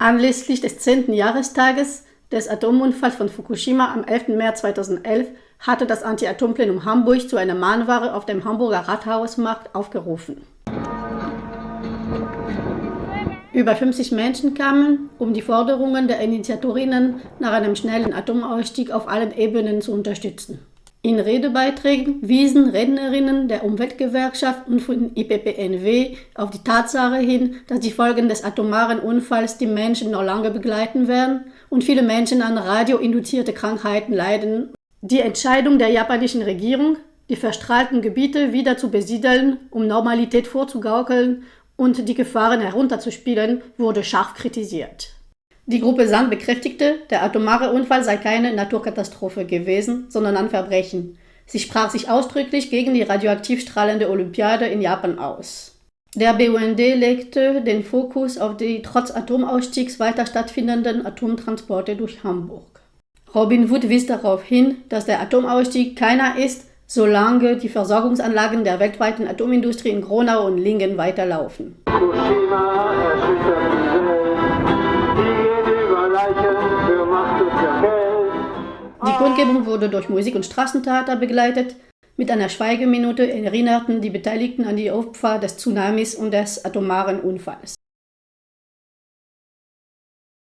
Anlässlich des 10. Jahrestages des Atomunfalls von Fukushima am 11. März 2011 hatte das Anti-Atom-Plenum Hamburg zu einer Mahnware auf dem Hamburger Rathausmarkt aufgerufen. Über 50 Menschen kamen, um die Forderungen der Initiatorinnen nach einem schnellen Atomausstieg auf allen Ebenen zu unterstützen. In Redebeiträgen wiesen Rednerinnen der Umweltgewerkschaft und von IPPNW auf die Tatsache hin, dass die Folgen des atomaren Unfalls die Menschen noch lange begleiten werden und viele Menschen an radioinduzierte Krankheiten leiden. Die Entscheidung der japanischen Regierung, die verstrahlten Gebiete wieder zu besiedeln, um Normalität vorzugaukeln und die Gefahren herunterzuspielen, wurde scharf kritisiert. Die Gruppe Sand bekräftigte, der atomare Unfall sei keine Naturkatastrophe gewesen, sondern ein Verbrechen. Sie sprach sich ausdrücklich gegen die radioaktiv strahlende Olympiade in Japan aus. Der BUND legte den Fokus auf die trotz Atomausstiegs weiter stattfindenden Atomtransporte durch Hamburg. Robin Wood wies darauf hin, dass der Atomausstieg keiner ist, solange die Versorgungsanlagen der weltweiten Atomindustrie in Gronau und Lingen weiterlaufen. Die Kundgebung wurde durch Musik und Straßentheater begleitet. Mit einer Schweigeminute erinnerten die Beteiligten an die Opfer des Tsunamis und des atomaren Unfalls.